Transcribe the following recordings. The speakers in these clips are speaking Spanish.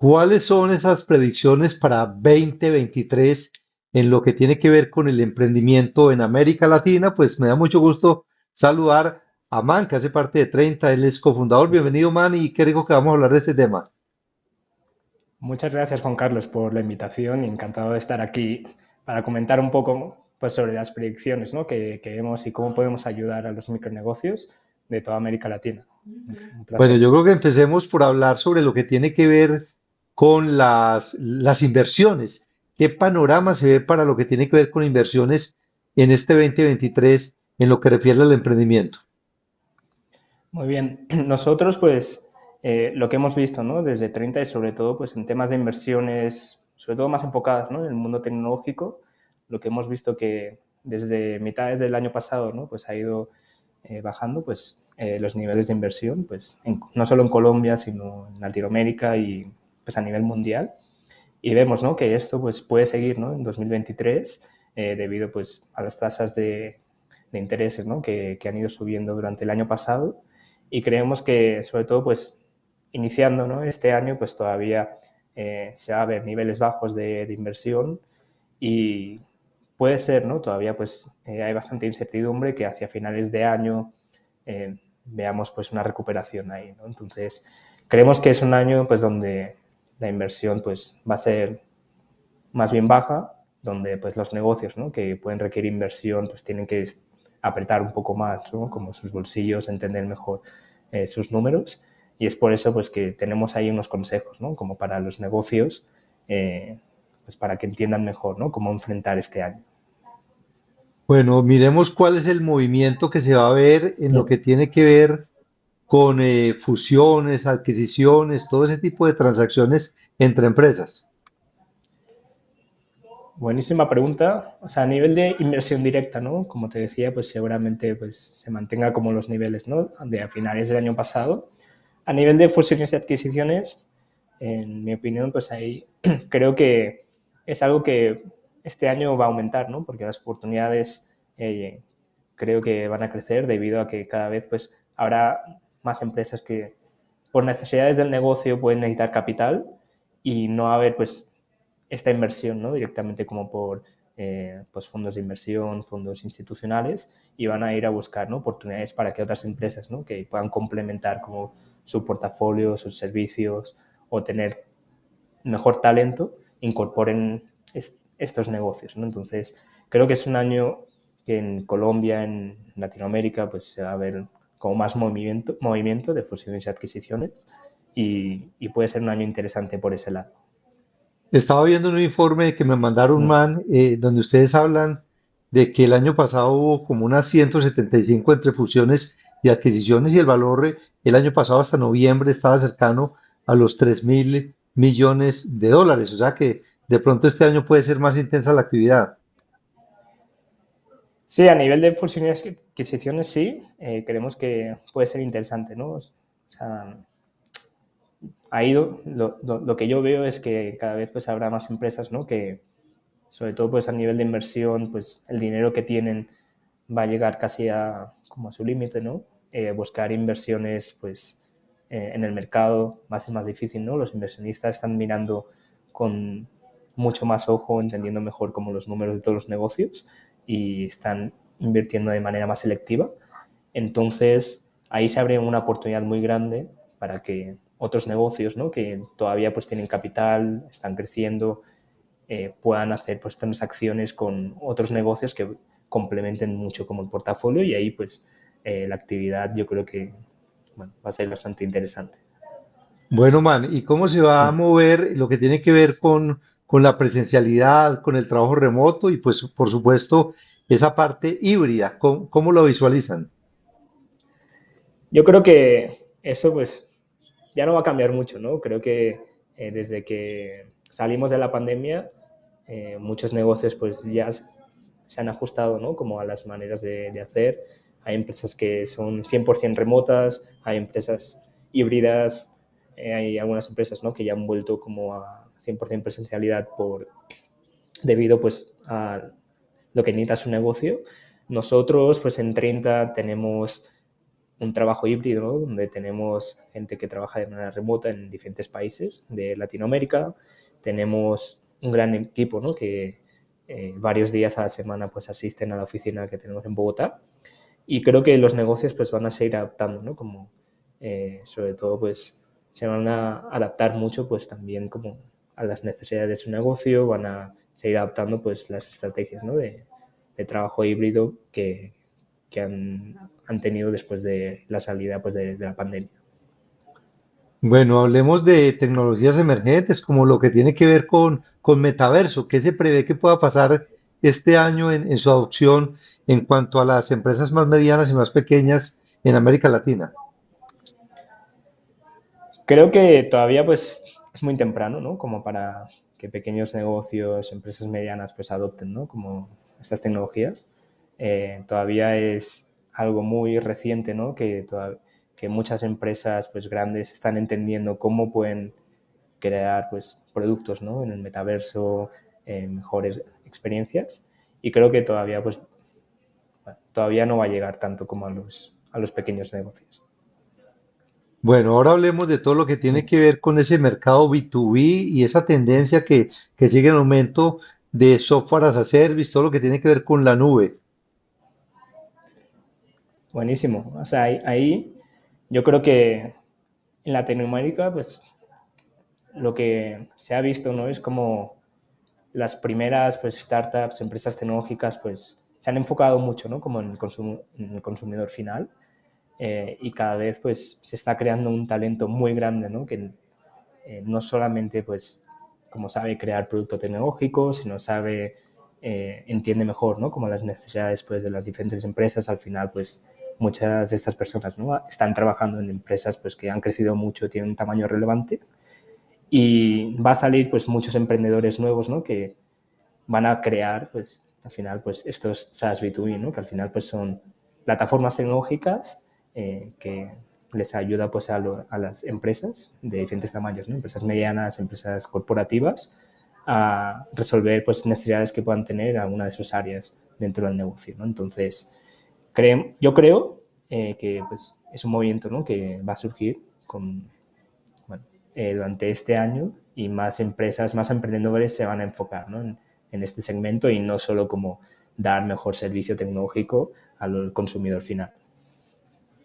¿Cuáles son esas predicciones para 2023 en lo que tiene que ver con el emprendimiento en América Latina? Pues me da mucho gusto saludar a Man, que hace parte de 30, él es cofundador. Bienvenido, Man, y qué rico que vamos a hablar de este tema. Muchas gracias, Juan Carlos, por la invitación y encantado de estar aquí para comentar un poco pues, sobre las predicciones ¿no? que, que vemos y cómo podemos ayudar a los micronegocios de toda América Latina. Bueno, yo creo que empecemos por hablar sobre lo que tiene que ver con las, inversiones. ¿Qué panorama se ve para lo que tiene que ver con inversiones en este 2023 en lo que refiere al emprendimiento? Muy bien. Nosotros, pues, eh, lo que hemos visto ¿no? desde 30 y sobre todo pues, en temas de inversiones, sobre todo más enfocadas en el mundo tecnológico, lo que hemos visto que desde mitades del año pasado ¿no? pues ha ido eh, bajando pues, eh, los niveles de inversión, pues, no solo en Colombia, sino en Latinoamérica y pues, a nivel mundial. Y vemos ¿no? que esto pues, puede seguir ¿no? en 2023 eh, debido pues, a las tasas de, de intereses ¿no? que, que, han ido subiendo durante el año pasado y creemos que sobre todo pues, iniciando ¿no? este año pues, todavía se va a ver niveles bajos de, de inversión y puede ser, ¿no? Todavía pues eh, hay bastante incertidumbre que hacia finales de año eh, veamos pues una recuperación ahí, ¿no? Entonces, creemos que es un año pues donde la inversión pues va a ser más bien baja, donde pues los negocios, ¿no? Que pueden requerir inversión pues tienen que apretar un poco más, ¿no? Como sus bolsillos, entender mejor eh, sus números y es por eso pues que tenemos ahí unos consejos, ¿no? Como para los negocios, pues para que entiendan mejor, ¿no? Cómo enfrentar este año. Bueno, miremos cuál es el movimiento que se va a ver en lo que tiene que ver con eh, fusiones, adquisiciones, todo ese tipo de transacciones entre empresas. Buenísima pregunta. O sea, a nivel de inversión directa, ¿no? Como te decía, pues seguramente pues, se mantenga como los niveles, ¿no? De a finales del año pasado. A nivel de fusiones y adquisiciones, en mi opinión, pues ahí creo que es algo que este año va a aumentar, ¿no? Porque las oportunidades eh, creo que van a crecer debido a que cada vez pues habrá más empresas que por necesidades del negocio pueden necesitar capital y no haber pues esta inversión, ¿no? Directamente como por eh, pues fondos de inversión, fondos institucionales y van a ir a buscar ¿no? oportunidades para que otras empresas ¿no? que puedan complementar como su portafolio, sus servicios o tener mejor talento incorporen estos negocios. Entonces, creo que es un año que en Colombia, en Latinoamérica, pues se va a ver como más movimiento, movimiento de fusiones y adquisiciones y, y puede ser un año interesante por ese lado. Estaba viendo un informe que me mandaron, mm. man, eh, donde ustedes hablan de que el año pasado hubo como unas 175 entre fusiones y adquisiciones y el valor el año pasado hasta noviembre estaba cercano a los 3 mil millones de dólares. O sea que de pronto este año puede ser más intensa la actividad. Sí, a nivel de fusiones adquisiciones sí, eh, creemos que puede ser interesante, ¿no? O sea, ahí lo, lo, que yo veo es que cada vez pues habrá más empresas, ¿no? Que sobre todo pues a nivel de inversión, pues el dinero que tienen va a llegar casi a, como a su límite, ¿no? Eh, buscar inversiones pues eh, en el mercado va a ser más difícil, ¿no? Los inversionistas están mirando con mucho más ojo, entendiendo mejor como los números de todos los negocios y están invirtiendo de manera más selectiva. Entonces, ahí se abre una oportunidad muy grande para que otros negocios ¿no? que todavía pues tienen capital, están creciendo, eh, puedan hacer pues transacciones con otros negocios que complementen mucho como el portafolio y ahí pues eh, la actividad yo creo que bueno, va a ser bastante interesante. Bueno, man, ¿y cómo se va a mover lo que tiene que ver con con la presencialidad, con el trabajo remoto y pues por supuesto esa parte híbrida. ¿Cómo, lo visualizan? Yo creo que eso pues ya no va a cambiar mucho, ¿no? Creo que eh, desde que salimos de la pandemia eh, muchos negocios pues ya se han ajustado, ¿no? Como a las maneras de, hacer. Hay empresas que son 100% remotas, hay empresas híbridas, eh, hay algunas empresas ¿no? que ya han vuelto como a, 100% presencialidad por, debido pues, a lo que necesita su negocio. Nosotros pues en 30 tenemos un trabajo híbrido donde tenemos gente que trabaja de manera remota en diferentes países de Latinoamérica. Tenemos un gran equipo ¿no? que eh, varios días a la semana pues asisten a la oficina que tenemos en Bogotá y creo que los negocios pues van a seguir adaptando, ¿no? Como eh, sobre todo pues se van a adaptar mucho pues también como a las necesidades de su negocio, van a seguir adaptando pues las estrategias ¿no? de, de trabajo híbrido que, que han, han, tenido después de la salida pues, de, de, la pandemia. Bueno, hablemos de tecnologías emergentes, como lo que tiene que ver con, con metaverso. ¿Qué se prevé que pueda pasar este año en, en su adopción en cuanto a las empresas más medianas y más pequeñas en América Latina? Creo que todavía pues es muy temprano, ¿no? Como para que pequeños negocios, empresas medianas pues adopten, ¿no? Como estas tecnologías. Eh, todavía es algo muy reciente, ¿no? Que, muchas empresas pues, grandes están entendiendo cómo pueden crear pues, productos ¿no? en el metaverso, eh, mejores experiencias. Y creo que todavía, pues, todavía no va a llegar tanto como a los, a los pequeños negocios. Bueno, ahora hablemos de todo lo que tiene que ver con ese mercado B2B y esa tendencia que, que sigue en aumento de software as a service, todo lo que tiene que ver con la nube. Buenísimo. O sea, ahí, yo creo que en Latinoamérica, pues lo que se ha visto, ¿no? Es como las primeras pues, startups, empresas tecnológicas, pues se han enfocado mucho, ¿no? Como en el, en el consumidor final eh, y cada vez pues se está creando un talento muy grande, ¿no? Que eh, no solamente pues como sabe crear producto tecnológico, sino sabe, eh, entiende mejor, ¿no? Como las necesidades pues de las diferentes empresas, al final pues muchas de estas personas ¿no? están trabajando en empresas pues, que han crecido mucho, tienen un tamaño relevante y va a salir pues, muchos emprendedores nuevos ¿no? que van a crear pues, al final pues, estos SaaS B2B, ¿no? que al final pues, son plataformas tecnológicas eh, que les ayuda pues, a, lo, a, las empresas de diferentes tamaños, ¿no? empresas medianas, empresas corporativas, a resolver pues, necesidades que puedan tener alguna de sus áreas dentro del negocio. ¿no? Entonces, yo creo eh, que pues, es un movimiento ¿no? que va a surgir con, bueno, eh, durante este año y más empresas, más emprendedores se van a enfocar ¿no? en, en, este segmento y no solo como dar mejor servicio tecnológico al consumidor final.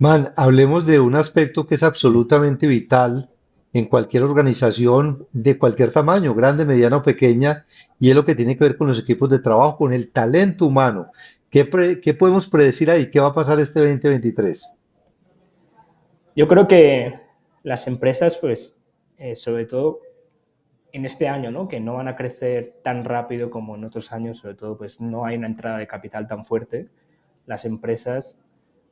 Man, hablemos de un aspecto que es absolutamente vital en cualquier organización de cualquier tamaño, grande, mediana o pequeña, y es lo que tiene que ver con los equipos de trabajo, con el talento humano. ¿Qué, pre, ¿Qué, podemos predecir ahí? ¿Qué va a pasar este 2023? Yo creo que las empresas, pues, eh, sobre todo en este año, ¿no? que no van a crecer tan rápido como en otros años, sobre todo, pues no hay una entrada de capital tan fuerte, las empresas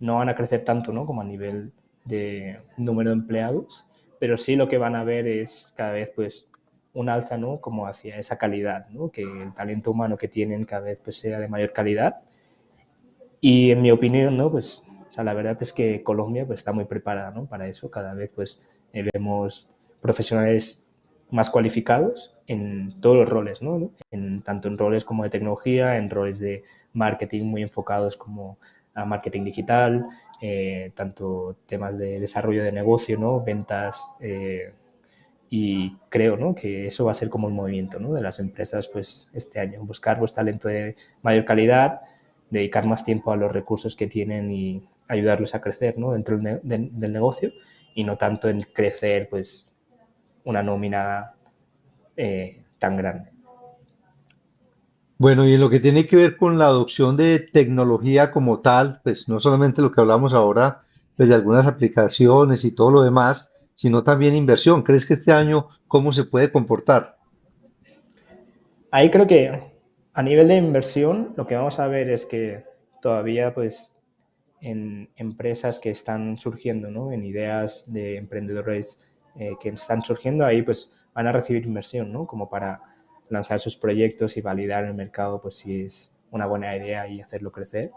no van a crecer tanto ¿no? como a nivel de número de empleados, pero sí lo que van a ver es cada vez pues un alza ¿no? como hacia esa calidad, ¿no? que el talento humano que tienen cada vez pues, sea de mayor calidad y en mi opinión, ¿no? Pues, o sea, la verdad es que Colombia pues, está muy preparada ¿no? para eso. Cada vez pues, eh, vemos profesionales más cualificados en todos los roles, ¿no? En, tanto en roles como de tecnología, en roles de marketing muy enfocados como a marketing digital, eh, tanto temas de desarrollo de negocio, ¿no? ventas, eh, y creo ¿no? que eso va a ser como el movimiento ¿no? de las empresas pues, este año, buscar pues, talento de mayor calidad, dedicar más tiempo a los recursos que tienen y ayudarlos a crecer ¿no? dentro del, de, del negocio y no tanto en crecer pues una nómina eh, tan grande. Bueno, y en lo que tiene que ver con la adopción de tecnología como tal, pues no solamente lo que hablamos ahora, pues de algunas aplicaciones y todo lo demás, sino también inversión. ¿Crees que este año cómo se puede comportar? Ahí creo que a nivel de inversión, lo que vamos a ver es que todavía, pues, en empresas que están surgiendo, ¿no? En ideas de emprendedores eh, que están surgiendo, ahí, pues, van a recibir inversión, ¿no? Como para lanzar sus proyectos y validar el mercado, pues, si es una buena idea y hacerlo crecer.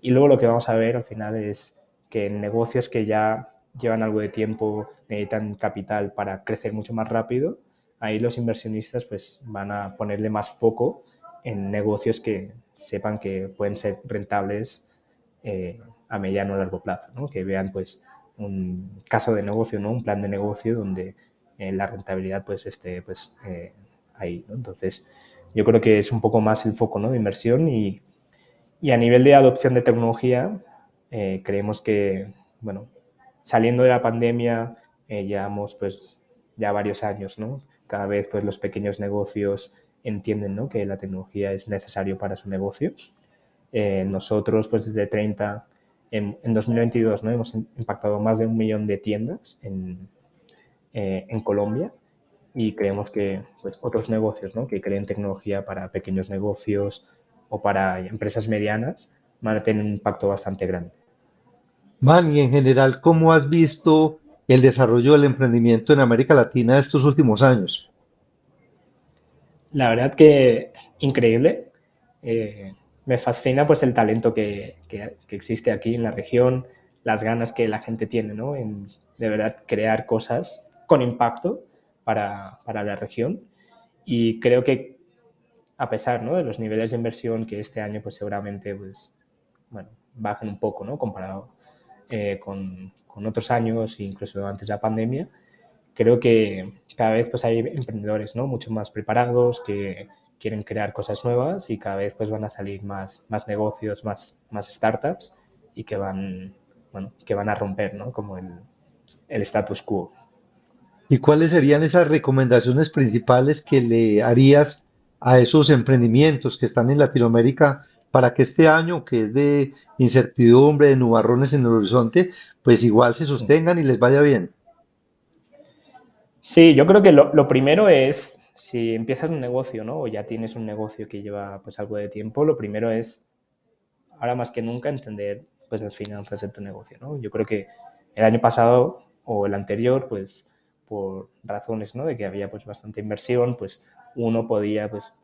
Y luego lo que vamos a ver al final es que en negocios que ya llevan algo de tiempo, necesitan capital para crecer mucho más rápido, ahí los inversionistas pues van a ponerle más foco en negocios que sepan que pueden ser rentables eh, a mediano o largo plazo, ¿no? que vean pues un caso de negocio, ¿no? un plan de negocio donde eh, la rentabilidad pues esté pues, eh, ahí. ¿no? Entonces, yo creo que es un poco más el foco de inversión y, a nivel de adopción de tecnología, creemos que, bueno, saliendo de la pandemia, llevamos pues ya varios años, ¿no? Cada vez pues los pequeños negocios entienden ¿no? que la tecnología es necesario para su negocio. Eh, nosotros, pues desde 30, en, en, 2022, ¿no? hemos impactado más de un millón de tiendas en, eh, en Colombia y creemos que pues, otros negocios ¿no? que creen tecnología para pequeños negocios o para empresas medianas van a tener un impacto bastante grande. Man, y en general, ¿cómo has visto el desarrollo del emprendimiento en América Latina estos últimos años? La verdad que increíble. Eh, me fascina pues el talento que, que, existe aquí en la región, las ganas que la gente tiene ¿no? en de verdad crear cosas con impacto para, para la región. Y creo que a pesar ¿no? de los niveles de inversión que este año pues seguramente pues, bueno, bajen un poco ¿no? comparado eh, con, con, otros años, incluso antes de la pandemia, creo que cada vez pues, hay emprendedores ¿no? mucho más preparados que quieren crear cosas nuevas y cada vez pues, van a salir más, más negocios, más, más startups y que van, bueno, que van a romper ¿no? como el, el status quo. ¿Y cuáles serían esas recomendaciones principales que le harías a esos emprendimientos que están en Latinoamérica para que este año, que es de incertidumbre, de nubarrones en el horizonte, pues igual se sostengan y les vaya bien. Sí, yo creo que lo, lo primero es, si empiezas un negocio, ¿no? O ya tienes un negocio que lleva pues algo de tiempo, lo primero es, ahora más que nunca, entender pues las finanzas de tu negocio, ¿no? Yo creo que el año pasado o el anterior, pues por razones, ¿no? De que había pues bastante inversión, pues uno podía pues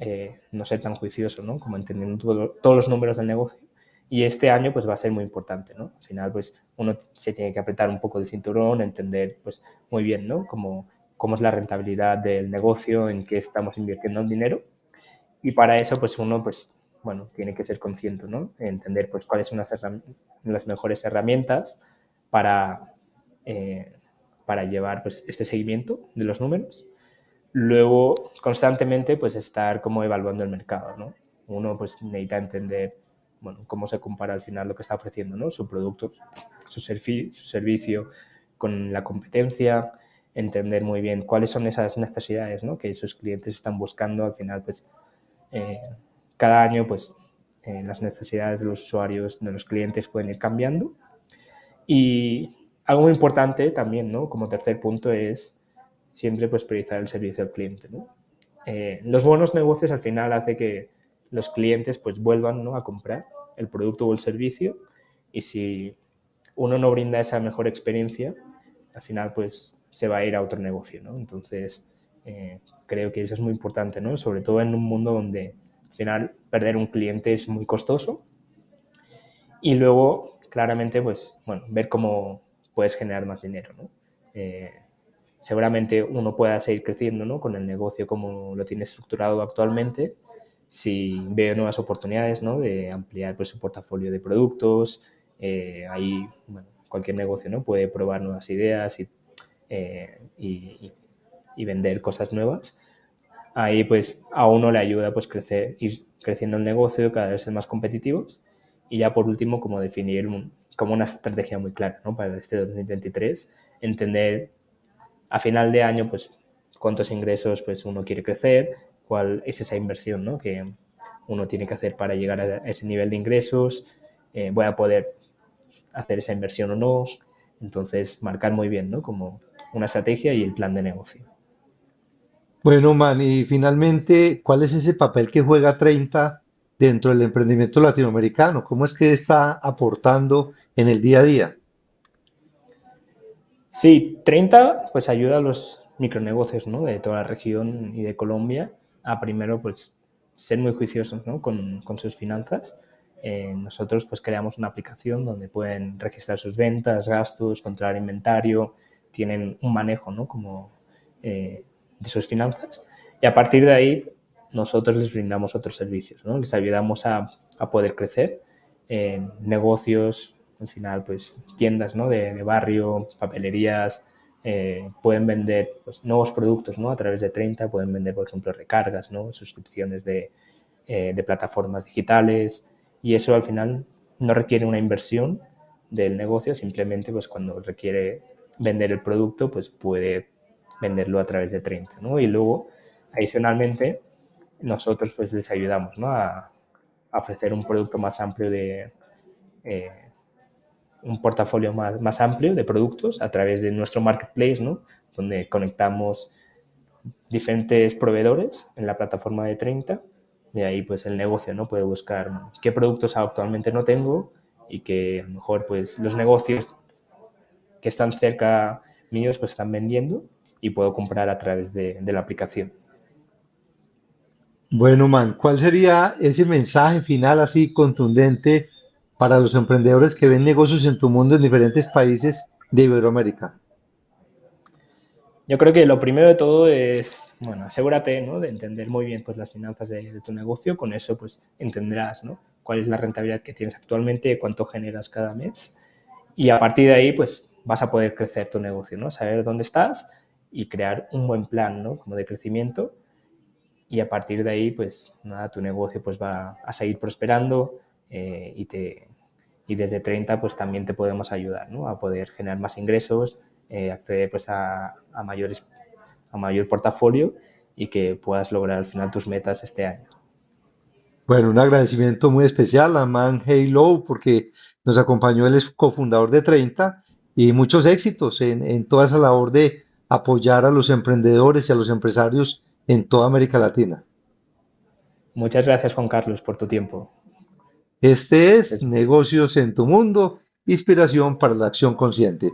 eh, no ser tan juicioso, ¿no? Como entendiendo todo, todos los números del negocio. Y este año pues va a ser muy importante, ¿no? Al final pues uno se tiene que apretar un poco el cinturón, entender pues muy bien, ¿no? Cómo, cómo es la rentabilidad del negocio, en qué estamos invirtiendo el dinero. Y para eso pues uno pues, bueno, tiene que ser consciente, ¿no? Entender pues cuáles son las, las mejores herramientas para, eh, para llevar pues este seguimiento de los números Luego, constantemente, pues estar como evaluando el mercado, ¿no? Uno pues necesita entender, bueno, cómo se compara al final lo que está ofreciendo, ¿no? Su producto, su, su servicio con la competencia, entender muy bien cuáles son esas necesidades, ¿no? Que sus clientes están buscando. Al final, pues, eh, cada año, pues, eh, las necesidades de los usuarios, de los clientes pueden ir cambiando. Y algo muy importante también, ¿no? Como tercer punto es siempre pues priorizar el servicio al cliente. Eh, los buenos negocios al final hace que los clientes pues vuelvan ¿no? a comprar el producto o el servicio y si uno no brinda esa mejor experiencia, al final pues se va a ir a otro negocio. ¿no? Entonces eh, creo que eso es muy importante, ¿no? sobre todo en un mundo donde al final perder un cliente es muy costoso y luego claramente pues bueno, ver cómo puedes generar más dinero. ¿no? Eh, seguramente uno pueda seguir creciendo ¿no? con el negocio como lo tiene estructurado actualmente, si ve nuevas oportunidades ¿no? de ampliar pues, su portafolio de productos, eh, ahí cualquier negocio ¿no? puede probar nuevas ideas y, eh, y, vender cosas nuevas. Ahí pues a uno le ayuda pues crecer, ir creciendo el negocio, cada vez ser más competitivos y ya por último como definir un, como una estrategia muy clara ¿no? para este 2023, entender a final de año, pues, cuántos ingresos pues, uno quiere crecer, cuál es esa inversión ¿no? que uno tiene que hacer para llegar a ese nivel de ingresos, eh, voy a poder hacer esa inversión o no. Entonces, marcar muy bien, ¿no? Como una estrategia y el plan de negocio. Bueno, Man, y finalmente, ¿cuál es ese papel que juega 30 dentro del emprendimiento latinoamericano? ¿Cómo es que está aportando en el día a día? Sí, 30 pues ayuda a los micronegocios ¿no? de toda la región y de Colombia a primero pues ser muy juiciosos ¿no? con, con, sus finanzas. Eh, nosotros pues creamos una aplicación donde pueden registrar sus ventas, gastos, controlar inventario, tienen un manejo ¿no? como, eh, de sus finanzas y a partir de ahí nosotros les brindamos otros servicios, ¿no? les ayudamos a, a poder crecer negocios, al final, pues tiendas ¿no? de, barrio, papelerías, eh, pueden vender pues, nuevos productos ¿no? a través de 30, pueden vender, por ejemplo, recargas, ¿no? suscripciones de, eh, de plataformas digitales y eso al final no requiere una inversión del negocio, simplemente pues cuando requiere vender el producto, pues puede venderlo a través de 30, ¿no? Y luego, adicionalmente, nosotros pues les ayudamos, ¿no? A, ofrecer un producto más amplio de... Eh, un portafolio más, más, amplio de productos a través de nuestro marketplace, ¿no? Donde conectamos diferentes proveedores en la plataforma de 30. De ahí, pues, el negocio, ¿no? Puede buscar qué productos actualmente no tengo y que a lo mejor, pues, los negocios que están cerca míos, pues, están vendiendo y puedo comprar a través de, de la aplicación. Bueno, man, ¿cuál sería ese mensaje final así contundente para los emprendedores que ven negocios en tu mundo en diferentes países de Iberoamérica? Yo creo que lo primero de todo es, bueno, asegúrate ¿no? de entender muy bien pues, las finanzas de, tu negocio. Con eso pues entenderás ¿no? cuál es la rentabilidad que tienes actualmente, cuánto generas cada mes. Y a partir de ahí pues vas a poder crecer tu negocio, ¿no? Saber dónde estás y crear un buen plan ¿no? como de crecimiento. Y a partir de ahí pues nada, tu negocio pues va a seguir prosperando eh, y, te, y desde 30 pues también te podemos ayudar ¿no? a poder generar más ingresos, eh, acceder pues a, a, mayores, a mayor portafolio y que puedas lograr al final tus metas este año. Bueno, un agradecimiento muy especial a Man Halo porque nos acompañó, él es cofundador de 30 y muchos éxitos en, en toda esa labor de apoyar a los emprendedores y a los empresarios en toda América Latina. Muchas gracias Juan Carlos por tu tiempo. Este es Negocios en tu Mundo, inspiración para la acción consciente.